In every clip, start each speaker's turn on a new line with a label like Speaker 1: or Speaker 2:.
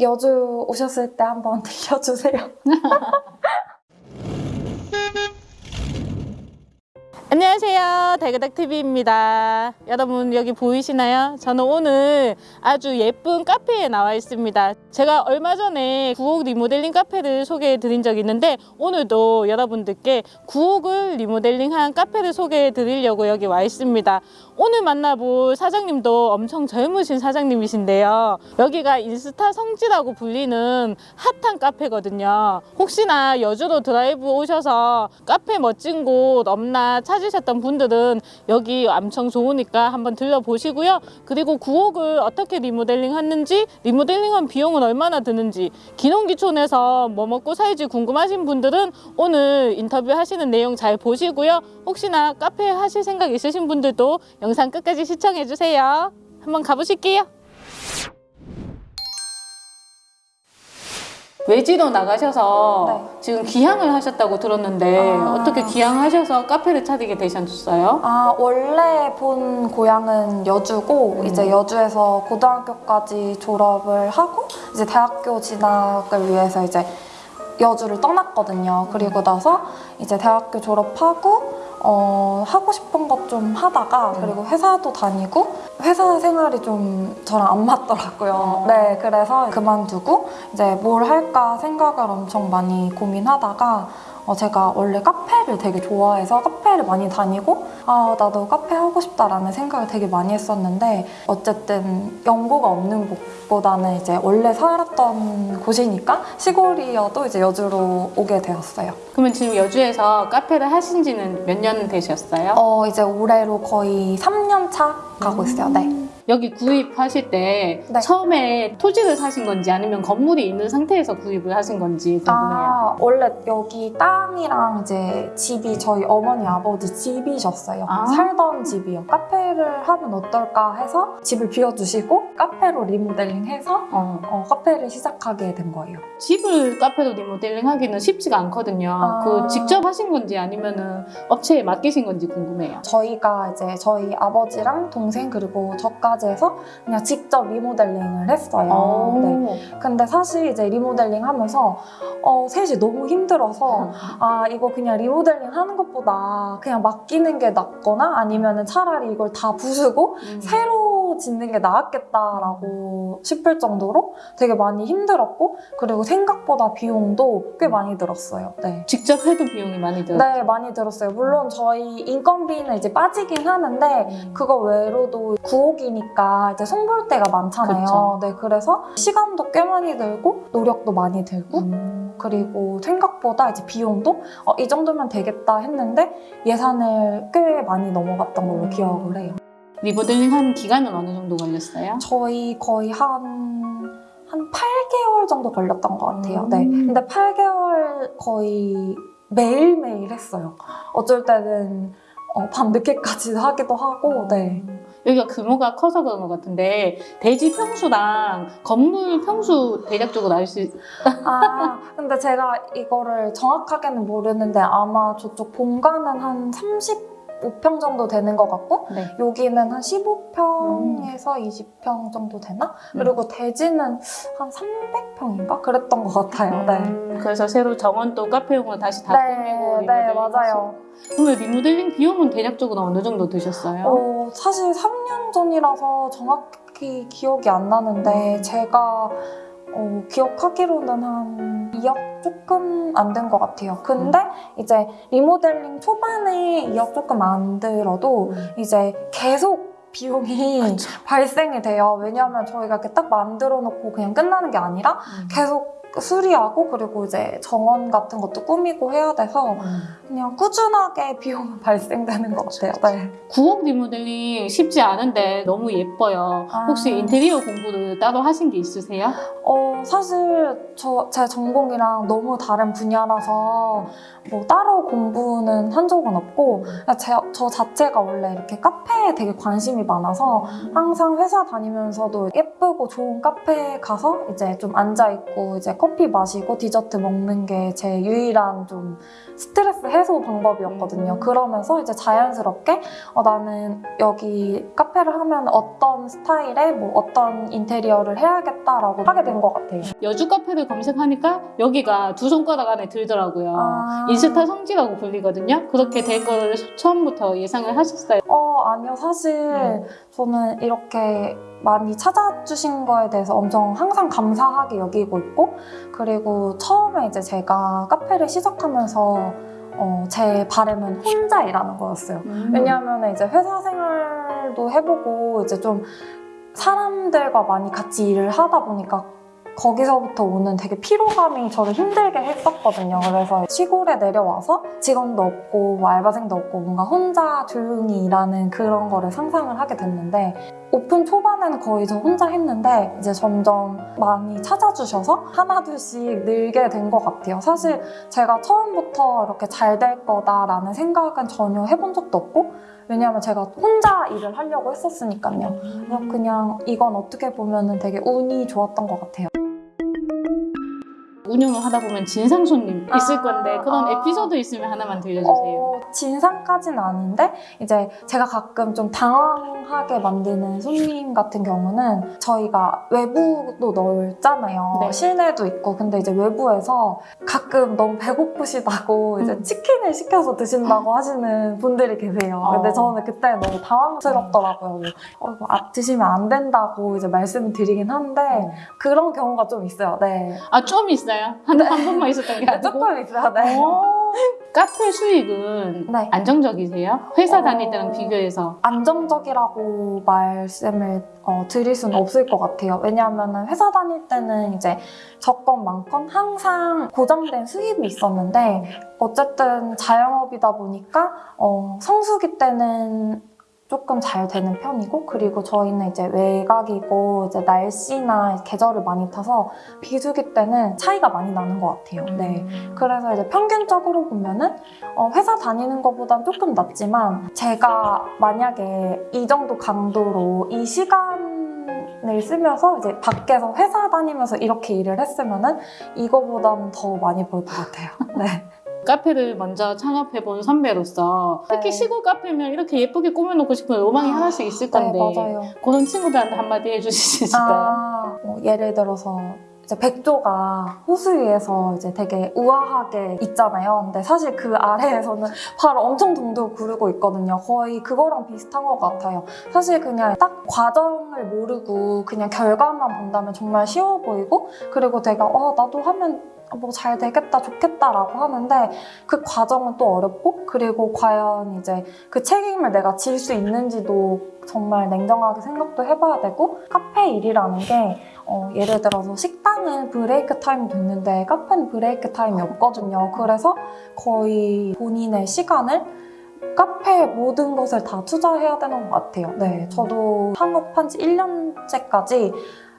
Speaker 1: 여주 오셨을 때 한번 들려주세요.
Speaker 2: 안녕하세요. 달그닥TV입니다. 여러분 여기 보이시나요? 저는 오늘 아주 예쁜 카페에 나와 있습니다. 제가 얼마 전에 구옥 리모델링 카페를 소개해 드린 적이 있는데 오늘도 여러분들께 구옥을 리모델링한 카페를 소개해 드리려고 여기 와 있습니다. 오늘 만나볼 사장님도 엄청 젊으신 사장님이신데요. 여기가 인스타 성지라고 불리는 핫한 카페거든요. 혹시나 여주로 드라이브 오셔서 카페 멋진 곳 없나 찾으 셨던 분들은 여기 엄청 좋으니까 한번 들려보시고요. 그리고 구옥을 어떻게 리모델링 했는지 리모델링한 비용은 얼마나 드는지 기농기촌에서 뭐 먹고 살지 궁금하신 분들은 오늘 인터뷰 하시는 내용 잘 보시고요. 혹시나 카페 하실 생각 있으신 분들도 영상 끝까지 시청해 주세요. 한번 가보실게요. 외지로 나가셔서
Speaker 1: 네.
Speaker 2: 지금 기항을 하셨다고 들었는데
Speaker 1: 아.
Speaker 2: 어떻게 기항하셔서 카페를 차리게 되셨어요?
Speaker 1: 아, 원래 본 고향은 여주고,
Speaker 2: 음.
Speaker 1: 이제 여주에서 고등학교까지 졸업을 하고, 이제 대학교 진학을 위해서 이제 여주를 떠났거든요. 그리고 나서 이제 대학교 졸업하고, 어, 하고 싶은 것 좀 하다가,
Speaker 2: 음.
Speaker 1: 그리고 회사도 다니고, 회사 생활이 좀 저랑 안 맞더라고요.
Speaker 2: 어.
Speaker 1: 네, 그래서 그만두고, 이제 뭘 할까 생각을 엄청 많이 고민하다가, 어, 제가 원래 카페를 되게 좋아해서 카페를 많이 다니고 아 나도 카페 하고 싶다라는 생각을 되게 많이 했었는데 어쨌든 연고가 없는 곳보다는 이제 원래 살았던 곳이니까 시골이어도 이제 여주로 오게 되었어요.
Speaker 2: 그러면 지금 여주에서 카페를 하신 지는 몇 년 되셨어요?
Speaker 1: 어 이제 올해로 거의 3년 차 가고 있어요. 네.
Speaker 2: 여기 구입하실 때
Speaker 1: 네.
Speaker 2: 처음에 토지를 사신 건지 아니면 건물이 있는 상태에서 구입을 하신 건지 궁금해요.
Speaker 1: 아 원래 여기 땅이랑 이제 집이 저희 어머니 아버지 집이셨어요.
Speaker 2: 아.
Speaker 1: 살던 집이요. 카페를 하면 어떨까 해서 집을 비워주시고 카페로 리모델링해서
Speaker 2: 어,
Speaker 1: 어, 카페를 시작하게 된 거예요.
Speaker 2: 집을 카페로 리모델링 하기는 쉽지가 않거든요.
Speaker 1: 아.
Speaker 2: 그 직접 하신 건지 아니면은 업체에 맡기신 건지 궁금해요.
Speaker 1: 저희가 이제 저희 아버지랑 동생 그리고 저까지 해서 그냥 직접 리모델링을 했어요.
Speaker 2: 어.
Speaker 1: 네. 근데 사실 이제 리모델링 하면서 어, 셋이 너무 힘들어서 아 이거 그냥 리모델링 하는 것보다 그냥 맡기는 게 낫거나 아니면은 차라리 이걸 다 부수고
Speaker 2: 음.
Speaker 1: 새로 짓는 게 나았겠다라고 싶을 정도로 되게 많이 힘들었고 그리고 생각보다 비용도 꽤 많이 들었어요. 네.
Speaker 2: 직접 해도 비용이 많이 들어요.
Speaker 1: 네, 많이 들었어요. 물론 저희 인건비는 이제 빠지긴 하는데
Speaker 2: 음.
Speaker 1: 그거 외로도 구옥이니까 이제 손볼 때가 많잖아요.
Speaker 2: 그쵸.
Speaker 1: 네, 그래서 시간도 꽤 많이 들고 노력도 많이 들고
Speaker 2: 음.
Speaker 1: 그리고 생각보다 이제 비용도 어, 이 정도면 되겠다 했는데 예산을 꽤 많이 넘어갔던 걸로
Speaker 2: 음.
Speaker 1: 기억을 해요.
Speaker 2: 리모델링 한 기간은 어느 정도 걸렸어요?
Speaker 1: 저희 거의 한, 한 8개월 정도 걸렸던 것 같아요.
Speaker 2: 음.
Speaker 1: 네. 근데 8개월 거의 매일매일 했어요. 어쩔 때는 어, 밤늦게까지 하기도 하고, 네.
Speaker 2: 여기가 규모가 커서 그런 것 같은데 대지 평수랑 건물 평수 대략적으로 알 수 있...
Speaker 1: 아, 근데 제가 이거를 정확하게는 모르는데 아마 저쪽 본가는 한 35평 정도 되는 것 같고,
Speaker 2: 네.
Speaker 1: 여기는 한 15평에서 20평 정도 되나? 그리고 대지는 한 300평인가? 그랬던 것 같아요. 네.
Speaker 2: 음, 그래서 새로 정원도 카페용으로 다시 다 꾸미고
Speaker 1: 네,
Speaker 2: 리모델링
Speaker 1: 네, 맞아요.
Speaker 2: 그러면 리모델링 비용은 대략적으로 어느 정도 드셨어요?
Speaker 1: 어, 사실 3년 전이라서 정확히 기억이 안 나는데 제가 어, 기억하기로는 한 2억 조금 안 된 것 같아요. 근데 이제 리모델링 초반에 2억 조금 안 들어도
Speaker 2: 음.
Speaker 1: 이제 계속 비용이
Speaker 2: 그쵸.
Speaker 1: 발생이 돼요. 왜냐하면 저희가 이렇게 딱 만들어 놓고 그냥 끝나는 게 아니라
Speaker 2: 음.
Speaker 1: 계속 수리하고 그리고 이제 정원 같은 것도 꾸미고 해야 돼서
Speaker 2: 음.
Speaker 1: 그냥 꾸준하게 비용은 발생되는 것 같아요. 네.
Speaker 2: 구옥 리모델링 쉽지 않은데 너무 예뻐요.
Speaker 1: 아.
Speaker 2: 혹시 인테리어 공부를 따로 하신 게 있으세요?
Speaker 1: 어, 사실 저, 제 전공이랑 너무 다른 분야라서 뭐 따로 공부는 한 적은 없고 제, 저 자체가 원래 이렇게 카페에 되게 관심이 많아서 항상 회사 다니면서도 예쁘고 좋은 카페에 가서 이제 좀 앉아있고 이제 커피 마시고 디저트 먹는 게 제 유일한 좀 스트레스 해소 방법이었거든요.
Speaker 2: 음.
Speaker 1: 그러면서 이제 자연스럽게 어, 나는 여기 카페를 하면 어떤 스타일의 뭐 어떤 인테리어를 해야겠다라고 하게 된 것 같아요.
Speaker 2: 여주 카페를 검색하니까 여기가 두 손가락 안에 들더라고요.
Speaker 1: 아.
Speaker 2: 인스타 성지라고 불리거든요. 그렇게 될 거를 처음부터 예상을 하셨어요.
Speaker 1: 어, 아니요. 사실
Speaker 2: 네.
Speaker 1: 저는 이렇게 많이 찾아주신 거에 대해서 엄청 항상 감사하게 여기고 있고, 그리고 처음에 이제 제가 카페를 시작하면서 어, 제 바람은 혼자 일하는 거였어요.
Speaker 2: 음.
Speaker 1: 왜냐하면 이제 회사 생활도 해보고 이제 좀 사람들과 많이 같이 일을 하다 보니까 거기서부터 오는 되게 피로감이 저를 힘들게 했었거든요. 그래서 시골에 내려와서 직원도 없고 뭐 알바생도 없고 뭔가 혼자 조용히 일하는 그런 거를 상상을 하게 됐는데 오픈 초반에는 거의 저 혼자 했는데 이제 점점 많이 찾아주셔서 하나둘씩 늘게 된 것 같아요. 사실 제가 처음부터 이렇게 잘 될 거다라는 생각은 전혀 해본 적도 없고 왜냐하면 제가 혼자 일을 하려고 했었으니까요. 그냥 이건 어떻게 보면은 되게 운이 좋았던 것 같아요.
Speaker 2: 운영을 하다 보면 진상 손님 있을
Speaker 1: 아,
Speaker 2: 건데 그런
Speaker 1: 아.
Speaker 2: 에피소드 있으면 하나만 들려주세요.
Speaker 1: 어, 진상까지는 아닌데 이제 제가 가끔 좀 당황하게 만드는 손님 같은 경우는 저희가 외부도 넓잖아요.
Speaker 2: 네.
Speaker 1: 실내도 있고 근데 이제 외부에서 가끔 너무 배고프시다고 이제
Speaker 2: 음.
Speaker 1: 치킨을 시켜서 드신다고 하시는 분들이 계세요. 근데
Speaker 2: 어.
Speaker 1: 저는 그때 너무 당황스럽더라고요. 어, 이거 아, 드시면 안 된다고 이제 말씀을 드리긴 한데
Speaker 2: 어.
Speaker 1: 그런 경우가 좀 있어요. 네.
Speaker 2: 아, 좀 있어요? 한, 한 번만 있었던 게 아니고?
Speaker 1: 조금 있어요. 네.
Speaker 2: 어, 카페 수익은
Speaker 1: 네.
Speaker 2: 안정적이세요? 회사
Speaker 1: 어.
Speaker 2: 다닐 때랑 비교해서.
Speaker 1: 안정적이라고 말씀을 어, 드릴 수는 없을 것 같아요. 왜냐하면 회사 다닐 때는 이제 적건 많건 항상 고정된 수입이 있었는데 어쨌든 자영업이다 보니까 어, 성수기 때는 조금 잘 되는 편이고 그리고 저희는 이제 외곽이고 이제 날씨나 계절을 많이 타서 비수기 때는 차이가 많이 나는 것 같아요. 네.
Speaker 2: 음.
Speaker 1: 그래서 이제 평균적으로 보면은 어, 회사 다니는 것보단 조금 낫지만 제가 만약에 이 정도 강도로 이 시간 을 쓰면서 이제 밖에서 회사 다니면서 이렇게 일을 했으면은 이거보다는 더 많이 벌 것 같아요. 네.
Speaker 2: 카페를 먼저 창업해본 선배로서 특히
Speaker 1: 네.
Speaker 2: 시골 카페면 이렇게 예쁘게 꾸며놓고 싶은 로망이
Speaker 1: 아,
Speaker 2: 하나씩 있을 건데
Speaker 1: 네, 맞아요.
Speaker 2: 그런 친구들한테 한마디 있을까요?
Speaker 1: 아, 뭐 예를 들어서 이제 백조가 호수 위에서 이제 되게 우아하게 있잖아요. 근데 사실 그 아래에서는 바로 엄청 동동 구르고 있거든요. 거의 그거랑 비슷한 것 같아요. 사실 그냥 딱 과정을 모르고 그냥 결과만 본다면 정말 쉬워 보이고 그리고 내가 어 나도 하면 뭐 잘 되겠다 좋겠다라고 하는데 그 과정은 또 어렵고 그리고 과연 이제 그 책임을 내가 질 수 있는지도 정말 냉정하게 생각도 해봐야 되고 카페 일이라는 게 어, 예를 들어서 식당은 브레이크 타임이 됐는데 카페는 브레이크 타임이 없거든요. 그래서 거의 본인의 시간을 카페 모든 것을 다 투자해야 되는 것 같아요. 네, 저도 창업한 지 1년째까지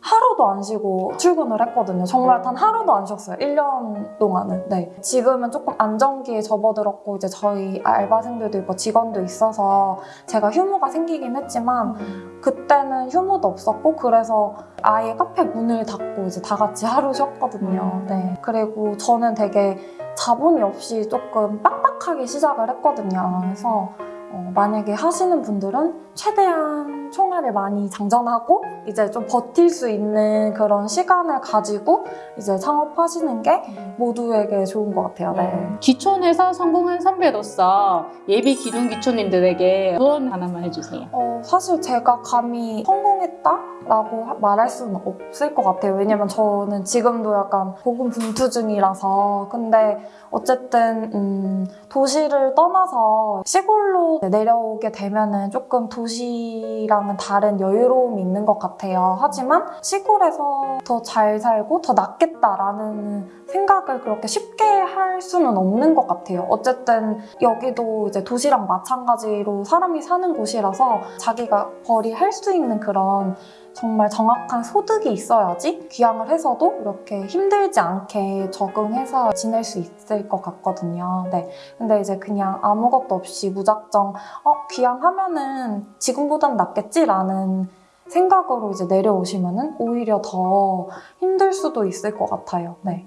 Speaker 1: 하루도 안 쉬고 출근을 했거든요. 정말 단 하루도 안 쉬었어요. 1년 동안은. 네. 지금은 조금 안정기에 접어들었고 이제 저희 알바생들도 있고 직원도 있어서 제가 휴무가 생기긴 했지만 그때는 휴무도 없었고 그래서 아예 카페 문을 닫고 이제 다 같이 하루 쉬었거든요.
Speaker 2: 음.
Speaker 1: 네. 그리고 저는 되게 자본이 없이 조금 빡빡하게 시작을 했거든요. 그래서 어, 만약에 하시는 분들은 최대한 총알을 많이 장전하고 이제 좀 버틸 수 있는 그런 시간을 가지고 이제 창업하시는 게 모두에게 좋은 것 같아요. 네.
Speaker 2: 기촌에서 성공한 선배로서 예비 기존 기촌님들에게 조언 하나만 해주세요.
Speaker 1: 어, 사실 제가 감히 성공했다 라고 하- 말할 수는 없을 것 같아요. 왜냐면 저는 지금도 약간 고군분투 중이라서. 근데 어쨌든, 음, 도시를 떠나서 시골로 내려오게 되면 은 조금 도시랑은 다른 여유로움이 있는 것 같아요. 하지만 시골에서 더 잘 살고 더 낫겠다라는 생각을 그렇게 쉽게 할 수는 없는 것 같아요. 어쨌든 여기도 이제 도시랑 마찬가지로 사람이 사는 곳이라서 자기가 벌이할 수 있는 그런 정말 정확한 소득이 있어야지 귀향을 해서도 이렇게 힘들지 않게 적응해서 지낼 수 있을 것 같거든요. 네. 근데 이제 그냥 아무것도 없이 무작정 어, 귀향하면은 지금보단 낫겠지라는 생각으로 이제 내려오시면은 오히려 더 힘들 수도 있을 것 같아요. 네.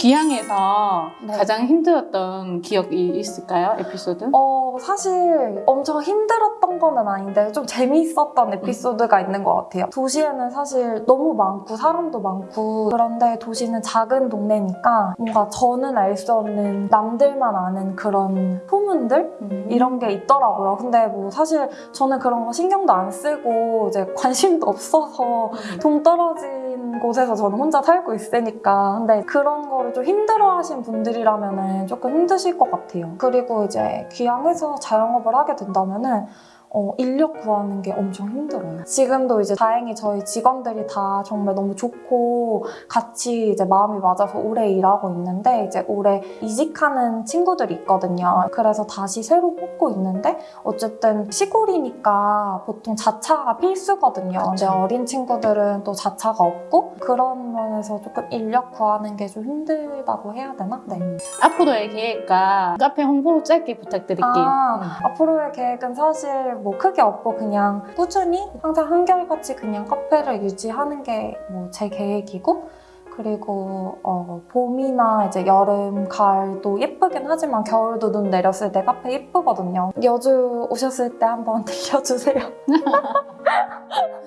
Speaker 2: 기항에서
Speaker 1: 네.
Speaker 2: 가장 힘들었던 기억이 있을까요? 에피소드?
Speaker 1: 어, 사실 엄청 힘들었던 거는 아닌데 좀 재미있었던 에피소드가 있는 것 같아요. 도시에는 사실 너무 많고 사람도 많고 그런데 도시는 작은 동네니까 뭔가 저는 알 수 없는 남들만 아는 그런 소문들?
Speaker 2: 음.
Speaker 1: 이런 게 있더라고요. 근데 뭐 사실 저는 그런 거 신경도 안 쓰고 이제 관심도 없어서 동떨어진 곳에서 저는 혼자 살고 있으니까 근데 그런 거를 좀 힘들어하신 분들이라면은 조금 힘드실 것 같아요. 그리고 이제 귀향해서 자영업을 하게 된다면 은 어, 인력 구하는 게 엄청 힘들어요. 지금도 이제 다행히 저희 직원들이 다 정말 너무 좋고 같이 이제 마음이 맞아서 오래 일하고 있는데 이제 올해 이직하는 친구들이 있거든요. 그래서 다시 새로 뽑고 있는데 어쨌든 시골이니까 보통 자차가 필수거든요. 근데. 어린 친구들은 또 자차가 없고 그런 면에서 조금 인력 구하는 게 좀 힘들다고 해야 되나? 네.
Speaker 2: 앞으로의 계획과 카페 홍보 짧게 부탁드릴게요.
Speaker 1: 아, 앞으로의 계획은 사실 뭐 크게 없고 그냥 꾸준히 항상 한결같이 그냥 카페를 유지하는 게 뭐 제 계획이고 그리고 어, 봄이나 이제 여름, 가을도 예쁘긴 하지만 겨울도 눈 내렸을 때 카페 예쁘거든요. 여주 오셨을 때 한번 들려주세요.